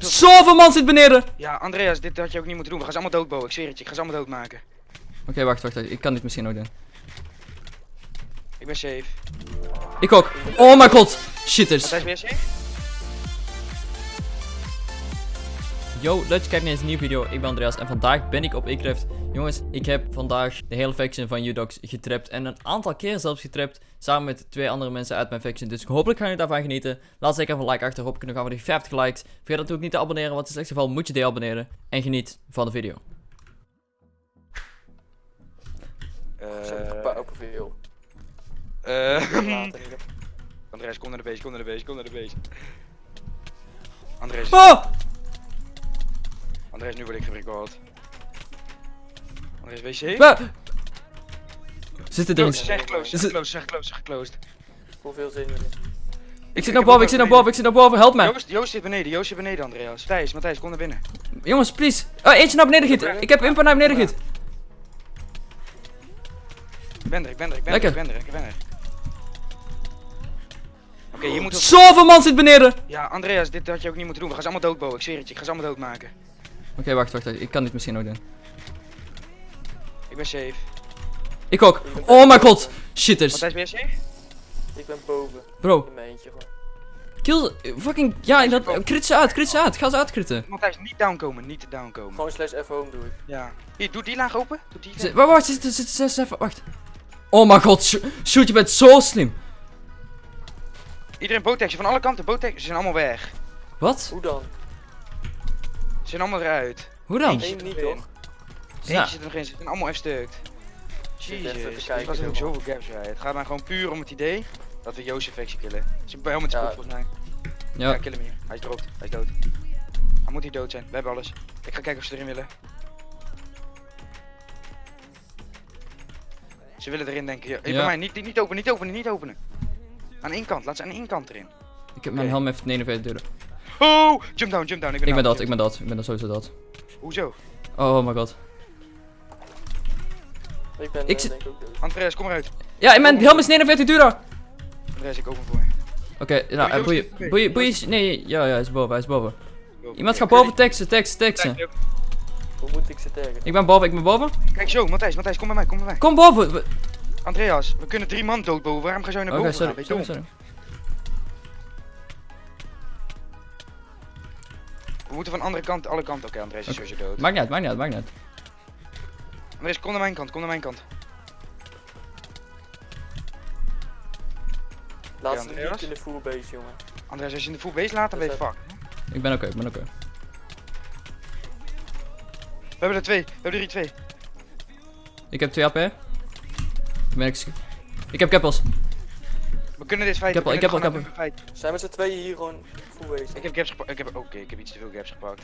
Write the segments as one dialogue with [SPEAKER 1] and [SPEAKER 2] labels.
[SPEAKER 1] moeten...
[SPEAKER 2] Zoveel man zit beneden!
[SPEAKER 1] Ja, Andreas, dit had je ook niet moeten doen. We gaan ze allemaal doodbowen. Ik zweer het je, ik ga ze allemaal doodmaken.
[SPEAKER 2] Oké, wacht, wacht, wacht. Ik kan dit misschien ook doen.
[SPEAKER 1] Ik ben safe.
[SPEAKER 2] Ik ook. Oh mijn god. Shitters.
[SPEAKER 1] Matthijs, ben je safe?
[SPEAKER 2] Yo, leuk dat je kijkt naar deze nieuwe video. Ik ben Andreas en vandaag ben ik op Ecraft. Jongens, ik heb vandaag de hele faction van Udox getrapt. En een aantal keer zelfs getrapt. Samen met twee andere mensen uit mijn faction. Dus hopelijk gaan jullie daarvan genieten. Laat zeker even een like achter. Hopelijk kunnen we gaan voor die 50 likes. Vergeet natuurlijk niet te abonneren, want in het slechtste geval moet je deabonneren. En geniet van de video.
[SPEAKER 1] Eh,
[SPEAKER 3] veel.
[SPEAKER 1] eh. Andreas, kom naar de base, kom naar de base, kom naar de base. Andreas,
[SPEAKER 2] Oh!
[SPEAKER 1] Andreas, nu word ik gerecalled. Andreas, safe?
[SPEAKER 2] Wa- Zitten er
[SPEAKER 1] Close,
[SPEAKER 2] niet?
[SPEAKER 1] zeg close,
[SPEAKER 2] Is
[SPEAKER 1] zeg
[SPEAKER 2] het-
[SPEAKER 1] close, zeg close, zeg closed.
[SPEAKER 3] Voel veel zin in.
[SPEAKER 2] Ik zit naar boven, ik zit naar boven, ik zit naar boven. Help mij.
[SPEAKER 1] Joost, Joost zit beneden, Joost zit beneden, Andreas. Thijs, Matthijs, kom naar binnen.
[SPEAKER 2] Jongens, please. Oh, eentje naar beneden giet. Ik heb impa naar beneden giet.
[SPEAKER 1] Ik ben er, ik ben er, ik ben
[SPEAKER 2] Lekker.
[SPEAKER 1] er, ik ben er, ik ben er. Oké, je moet...
[SPEAKER 2] Zoveel man zit beneden.
[SPEAKER 1] Ja, Andreas, dit had je ook niet moeten doen. We gaan ze allemaal doodbowen, ik zweer het je, ik ga ze allemaal doodmaken.
[SPEAKER 2] Oké, wacht, wacht, wacht. Ik kan dit misschien ook doen.
[SPEAKER 1] Ik ben safe.
[SPEAKER 2] Ik ook. Oh mijn god. Shitters.
[SPEAKER 1] Matthijs, ben je safe?
[SPEAKER 3] Ik ben boven.
[SPEAKER 2] Bro,
[SPEAKER 3] In mijn eentje gewoon.
[SPEAKER 2] kill. Fucking. Ja, dat. Crit ze uit, crit ze uit. Ga ze uitkritten.
[SPEAKER 1] Matthijs, niet downkomen, niet downkomen.
[SPEAKER 3] Gewoon slash F home doe ik.
[SPEAKER 1] Ja. Hier, doe die laag open. Doe die laag.
[SPEAKER 2] Wacht, wacht, zit, zit, zit, wacht. Oh mijn god, Sh- shoot, je bent zo slim.
[SPEAKER 1] Iedereen bootexje van alle kanten, bootexje. Ze zijn allemaal weg.
[SPEAKER 2] Wat?
[SPEAKER 3] Hoe dan?
[SPEAKER 1] Ze zijn allemaal eruit.
[SPEAKER 2] Hoe dan?
[SPEAKER 3] Eén
[SPEAKER 1] zit
[SPEAKER 3] niet toch?
[SPEAKER 2] Ja.
[SPEAKER 1] zit er nog in, ze zijn allemaal
[SPEAKER 3] te
[SPEAKER 1] Jezus, er
[SPEAKER 3] kijken,
[SPEAKER 1] was ook zoveel gaps bij. Het gaat dan gewoon puur om het idee dat we Jozef Vexie killen. Ze bij helemaal
[SPEAKER 3] Ja.
[SPEAKER 1] goed volgens mij. Ja,
[SPEAKER 2] Ja.
[SPEAKER 1] kill hem hier. Hij is dood. Hij is dood. Hij moet hier dood zijn. We hebben alles. Ik ga kijken of ze erin willen. Ze willen erin denken. Ja.
[SPEAKER 2] Ja.
[SPEAKER 1] Bij mij, niet, niet, niet openen, niet openen, niet openen. Aan één kant, laat ze aan één kant erin.
[SPEAKER 2] Ik heb mijn helm even 49 deuren.
[SPEAKER 1] Oh! Jump down, jump down. Ik ben,
[SPEAKER 2] Ik ben dat, ik ben dat. Ik ben dat sowieso dat.
[SPEAKER 1] Hoezo?
[SPEAKER 2] Oh my god.
[SPEAKER 3] Ik ben
[SPEAKER 2] Ik
[SPEAKER 3] eh,
[SPEAKER 2] zit-
[SPEAKER 3] denk ik ook dood.
[SPEAKER 1] Andreas, kom eruit.
[SPEAKER 2] Ja, mijn helm is 49 deuren.
[SPEAKER 1] Andreas, ik open voor je.
[SPEAKER 2] Oké, nou, eh, boeien. Boeien, boeien. Nee, ja, ja, hij is boven, hij is boven. Iemand gaat boven teksten, teksten, teksten.
[SPEAKER 3] Hoe moet ik ze taggen?
[SPEAKER 2] Ik ben boven, ik ben boven.
[SPEAKER 1] Kijk zo, Matthijs, Matthijs, kom bij mij, kom bij mij.
[SPEAKER 2] Kom boven. We-
[SPEAKER 1] Andreas, we kunnen drie man doodboven. Waarom ga je zo naar
[SPEAKER 2] Oké,
[SPEAKER 1] boven gaan?
[SPEAKER 2] sorry,
[SPEAKER 1] Ben
[SPEAKER 2] sorry.
[SPEAKER 1] We moeten van andere kant, alle kanten. Oké, Andreas is
[SPEAKER 2] Oké.
[SPEAKER 1] sowieso dood.
[SPEAKER 2] Maakt niet uit, maakt niet uit, maakt niet uit.
[SPEAKER 1] Andreas, kom naar mijn kant, kom naar mijn kant.
[SPEAKER 3] Laat ze niet in de full base, jongen.
[SPEAKER 1] Andreas, als je in de full base laat, dan ben je fuck.
[SPEAKER 2] Ik ben oké, ik ben oké.
[SPEAKER 1] We hebben er twee, we hebben er hier twee.
[SPEAKER 2] Ik heb 2 AP. Ik ben ex- Ik heb keppels.
[SPEAKER 1] We kunnen dit feiten.
[SPEAKER 2] Ik heb al-
[SPEAKER 1] we
[SPEAKER 2] ik heb al-
[SPEAKER 1] gewoon uit-
[SPEAKER 3] Zijn met z'n tweeën hier gewoon full base?
[SPEAKER 1] Ik heb gaps gepakt. Ik heb, oké, ik heb iets te veel gaps gepakt.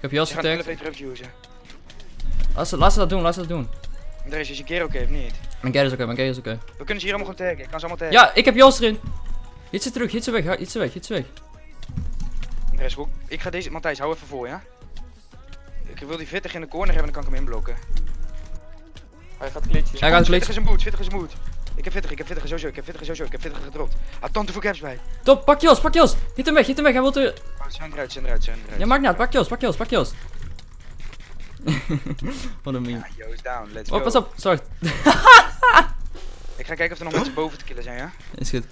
[SPEAKER 2] Ik heb
[SPEAKER 1] de
[SPEAKER 2] getagd.
[SPEAKER 1] usen.
[SPEAKER 2] Laat ze, laat ze dat doen, laat ze dat doen.
[SPEAKER 1] Andreas, is je keer oké of niet?
[SPEAKER 2] Mijn gear is oké, mijn gear is oké.
[SPEAKER 1] We kunnen ze hier allemaal gewoon taggen. Ik kan ze allemaal taggen.
[SPEAKER 2] Ja, ik heb Jos erin. Hit ze terug, hit ze weg, hit ze weg, hit ze weg.
[SPEAKER 1] Andreas, hoe- ik ga deze... Matthijs, hou even voor, ja? Ik wil die vittig in de corner hebben, dan kan ik hem inblokken.
[SPEAKER 3] Hij gaat glitchen.
[SPEAKER 2] Hij gaat
[SPEAKER 1] Vittig
[SPEAKER 2] glitchen.
[SPEAKER 1] is een boot, vittig is een boot. Ik heb vittig, ik heb vittig sowieso, ik heb vittig sowieso, ik heb vittig gedropt. Had tante voor gaps bij.
[SPEAKER 2] Top, pak Jos, pak Jos. Hit hem weg, hit hem weg, hij wil er...
[SPEAKER 1] Oh, zijn eruit, zijn eruit, zijn eruit.
[SPEAKER 2] Ja, maakt niet uit, pak Jos, pak Jos, pak Jos. Wat een meme.
[SPEAKER 1] Ja, yo, is down, let's
[SPEAKER 2] Oh,
[SPEAKER 1] go.
[SPEAKER 2] pas op, sorry.
[SPEAKER 1] Ik ga kijken of er nog mensen boven te killen zijn, ja?
[SPEAKER 2] Is goed.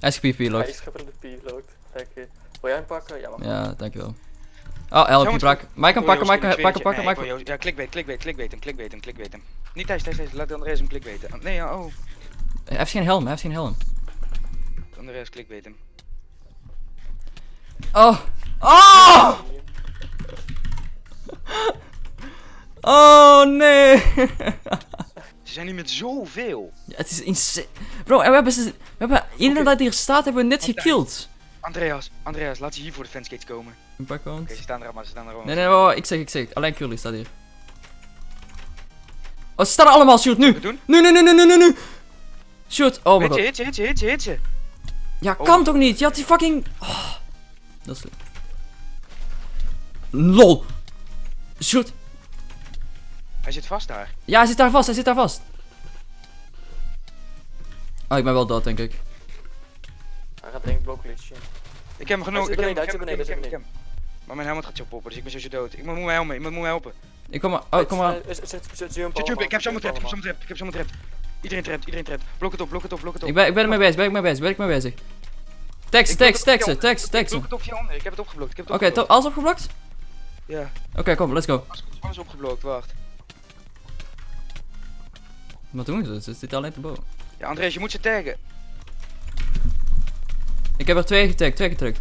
[SPEAKER 2] Hij is PvP
[SPEAKER 3] Hij is de P locked. Lekker. Wil jij hem pakken? Ja, mag.
[SPEAKER 2] Ja, dankjewel. Oh, help, je brak. Mike kan pakken, Mike
[SPEAKER 1] weet
[SPEAKER 2] pakken, pakken, Mike
[SPEAKER 1] Ja, clickbait, clickbait, clickbait hem, clickbait hem, clickbait hem. Niet Thijs, Thijs, Thijs, laat Andreas hem clickbaiten. Nee, ja, oh.
[SPEAKER 2] Hij heeft geen helm, hij heeft geen helm.
[SPEAKER 1] Andreas clickbait hem.
[SPEAKER 2] Oh. Oh! Oh nee!
[SPEAKER 1] Ze zijn niet met zoveel.
[SPEAKER 2] Ja, het is insane. Bro, en we hebben ze. We hebben iedereen dat hier staat, hebben we net gekillt.
[SPEAKER 1] Andreas, Andreas, laat ze hier voor de fanskates komen.
[SPEAKER 2] Een paar
[SPEAKER 1] Oké,
[SPEAKER 2] kant.
[SPEAKER 1] ze staan er allemaal, ze staan er allemaal.
[SPEAKER 2] Nee, nee, wacht, wacht, ik zeg, ik zeg. Alleen Curly staat hier. Oh, ze staan er allemaal, shoot, nu!
[SPEAKER 1] Doen?
[SPEAKER 2] Nu, nu, nu, nu, nu, nu, nu! Shoot, oh my god.
[SPEAKER 1] hit je, hit je, hit je, hit je.
[SPEAKER 2] Ja,
[SPEAKER 1] Oh.
[SPEAKER 2] kan toch niet? Je had die fucking. Oh, dat is. LOL! Shoot!
[SPEAKER 1] Hij zit vast daar.
[SPEAKER 2] Ja, hij zit daar vast, hij zit daar vast. Oh, ik ben wel dood, denk ik.
[SPEAKER 3] Hij gaat denk ik blok glitchen.
[SPEAKER 1] Ik heb hem genoeg. Ik heb hem, ik heb hem, ik heb hem. Maar mijn helmet gaat zo poppen, dus ik ben sowieso dood. Iemand moet mij helpen, iemand moet mij helpen.
[SPEAKER 2] Ik kom maar. Oh, kom maar.
[SPEAKER 1] Ik heb zo'n
[SPEAKER 3] allemaal,
[SPEAKER 1] trap, ik heb zo'n trap, ik heb zo'n trap. Iedereen trapt, iedereen trapt. Blok het op, blok het op, blok het op.
[SPEAKER 2] Ik ben, ik ben ermee bezig, ben ik mee bezig, ben ik mee bezig. Tekst,
[SPEAKER 1] Ik
[SPEAKER 2] tekst, teksten,
[SPEAKER 1] via-
[SPEAKER 2] tekst,
[SPEAKER 1] Ik ik heb het opgeblokt, ik heb het
[SPEAKER 2] Oké,
[SPEAKER 1] opgeblokt.
[SPEAKER 2] to- alles opgeblokt?
[SPEAKER 1] Ja,
[SPEAKER 2] Oké, kom, let's go.
[SPEAKER 1] alles, opgeblokt, wacht.
[SPEAKER 2] Wat doen ze? Ze zitten alleen te boven.
[SPEAKER 1] Ja, Andreas, je moet ze taggen.
[SPEAKER 2] Ik heb er twee getagd, twee getrukt.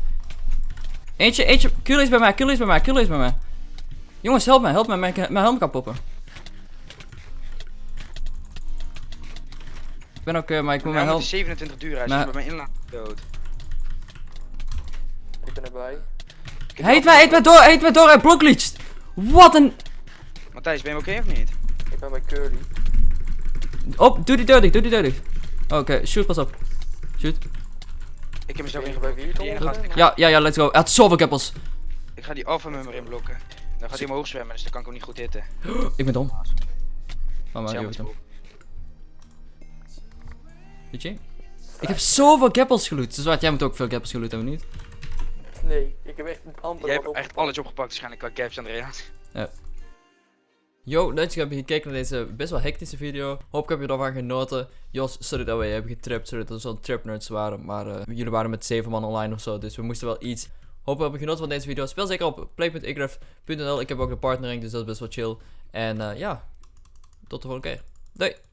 [SPEAKER 2] Eentje, eentje. Kilo is bij mij, Kilo is bij mij, Kilo is bij mij. Jongens, help mij, help mij, mijn, mijn helm kan poppen. Ik ben ook, eh, maar ik moet mijn helm...
[SPEAKER 1] is 27 duur, hij is
[SPEAKER 2] Maar-
[SPEAKER 1] bij mijn inlaat dood.
[SPEAKER 3] Ik ben erbij.
[SPEAKER 1] Ik
[SPEAKER 2] heet mij, heet mij door, heet mij door, hij blokleacht. Wat een...
[SPEAKER 1] Matthijs, ben je oké of niet?
[SPEAKER 3] Ik ben bij Curly.
[SPEAKER 2] Op, doe die deur dicht, doe die deur dicht. Oké, shoot, pas op. Shoot.
[SPEAKER 1] Ik heb
[SPEAKER 3] je
[SPEAKER 1] ingeblokt.
[SPEAKER 3] bij wie,
[SPEAKER 1] Die ene
[SPEAKER 3] Tom?
[SPEAKER 1] gast, ik,
[SPEAKER 2] Ja, ja, ja, let's go. Hij had zoveel keppels.
[SPEAKER 1] ik ga die alpha member inblokken. Dan gaat hij omhoog zwemmen, dus dan kan ik hem niet goed hitten.
[SPEAKER 2] Ik ben dom. Bent dom.
[SPEAKER 1] op.
[SPEAKER 2] Weet je? Ik heb zoveel keppels geloot. Dus wat, jij moet ook veel keppels geloot hebben, niet?
[SPEAKER 3] Nee, ik heb echt amper
[SPEAKER 1] Jij hebt echt alles opgepakt waarschijnlijk qua caps, Andreas.
[SPEAKER 2] Yo, leuk dat je hebt gekeken naar deze best wel hectische video. Hoop ik heb je ervan genoten. Jos, sorry dat we hebben getrapt, sorry dat we zo'n trap nerds waren. Maar eh, jullie waren met 7 man online of zo, dus we moesten wel iets. Hoop je hebt genoten van deze video. Speel zeker op play.igref.nl. Ik heb ook de partnering, dus dat is best wel chill. En eh, ja, tot de volgende keer. Doei!